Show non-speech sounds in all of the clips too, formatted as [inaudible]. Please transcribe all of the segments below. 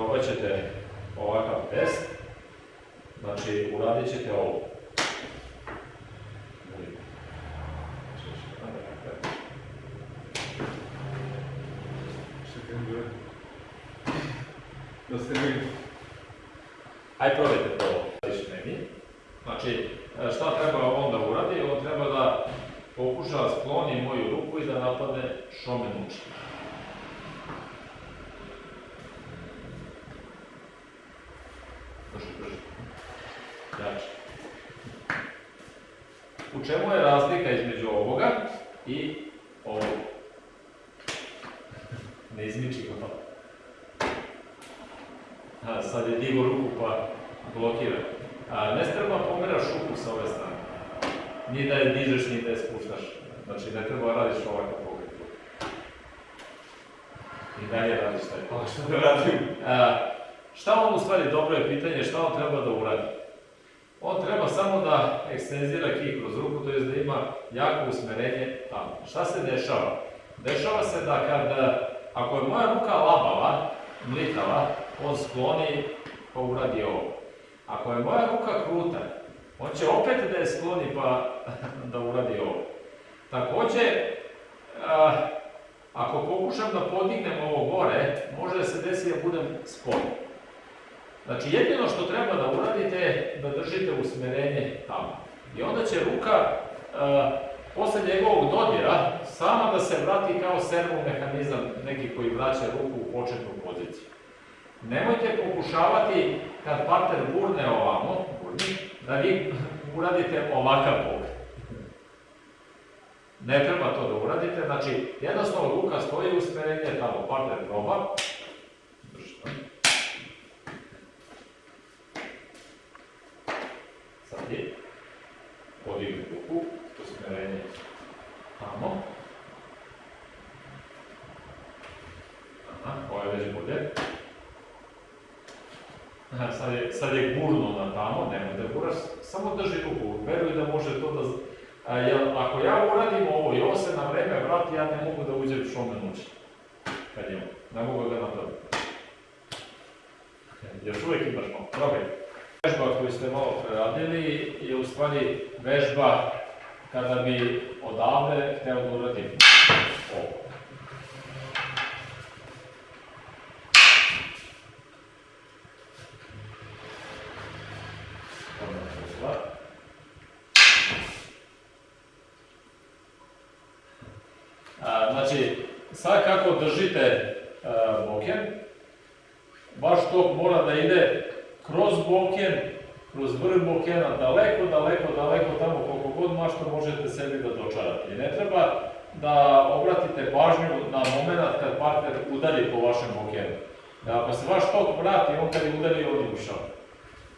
probat ćete ovakav test. Znači, uradit ćete ovo. Da... Se vidi. Aj probajte to vidiš meni. Znači, šta treba on da uradi? On treba da pokuša da skloni moju ruku i da napadne šomen uči. Jače. U čemu je razlika između ovoga i ovog? Ne izmiči ga to. A, sad je digo ruku pa blokira. A, ne treba pomeraš ruku sa ove strane. Ni da je dižeš, ni da je spuštaš. Znači ne treba radiš ovakav pogled. I dalje radiš taj A šta da radim? A, šta on u stvari, dobro je pitanje, šta on treba da uradi? On treba samo da ekstenzira kih kroz ruku, to je da ima jako usmerenje tamo. Šta se dešava? Dešava se da kad, ako je moja ruka labava, mlitava, on skloni pa uradi ovo. Ako je moja ruka kruta, on će opet da je skloni pa [laughs] da uradi ovo. Takođe, a, ako pokušam da podignem ovo gore, može da se desi da budem spod. Znači, jedino što treba da uradite je da držite usmerenje tamo. I onda će ruka, a, posle njegovog dodira, sama da se vrati kao servo mehanizam, neki koji vraća ruku u početnu poziciju. Nemojte pokušavati, kad parter gurne ovamo, gurni, da vi uradite ovakav pogled. Ne treba to da uradite, znači jednostavno ruka stoji usmerenje tamo, parter proba. Sad je, podigne ruku, usmerenje tamo. Aha, ovo je već bolje. Aha, sad je, sad je gurno na tamo, nemoj da guraš, samo drži ruku, veruj da može to da... A, jel, ako ja uradim ovo i ovo se na vreme vrati, ja ne mogu da uđem šomen uči. Kad je ne mogu da napravim. Još uvijek imaš malo, probaj. Vežba koju ste malo preradili je u stvari vežba kada bi odavde hteo da uradim ovo. Znači, sad kako držite a, boken, vaš tok mora da ide kroz boken, kroz vrh bokena, daleko, daleko, daleko, tamo koliko god mašto možete sebi da dočarate. I ne treba da obratite pažnju na moment kad partner udari po vašem bokenu. Da ako se vaš tok vrati, on kad je udari, on je ušao.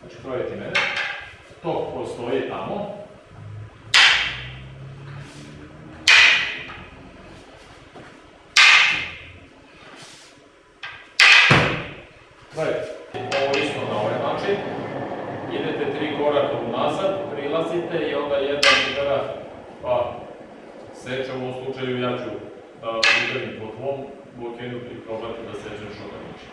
Znači, probajte mene. Tok postoji tamo. Gledajte, ovo isto na ovaj način. Idete tri koraka unazad, prilazite i onda jedna udara, pa seče u ovom slučaju ja ću da udarim po tvom bokenu i probati da sečem što ga neće.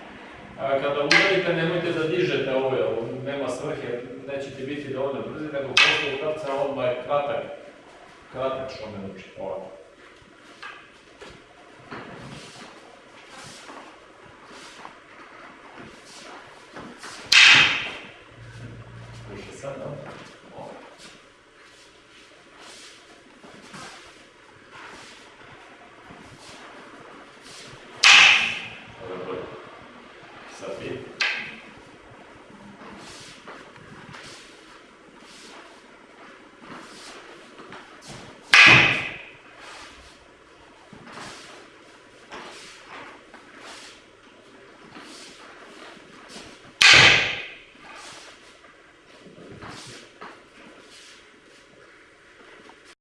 A kada udarite, nemojte da dižete ove, ovo nema svrhe, nećete biti dovoljno brzi, nego posle udarca odmah je kratak, kratak što me uči, ovako. Exatamente.